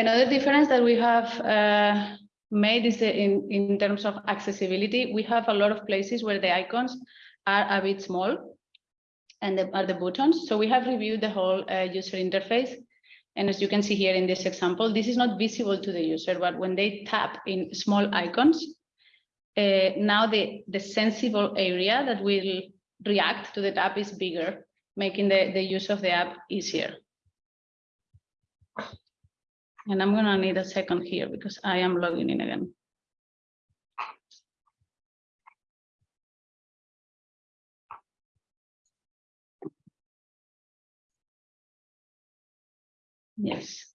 Another difference that we have uh, made is in, in terms of accessibility. We have a lot of places where the icons are a bit small and the, are the buttons. So we have reviewed the whole uh, user interface. And as you can see here in this example, this is not visible to the user, but when they tap in small icons, uh, now the, the sensible area that will react to the tap is bigger, making the, the use of the app easier. And I'm gonna need a second here because I am logging in again. Yes.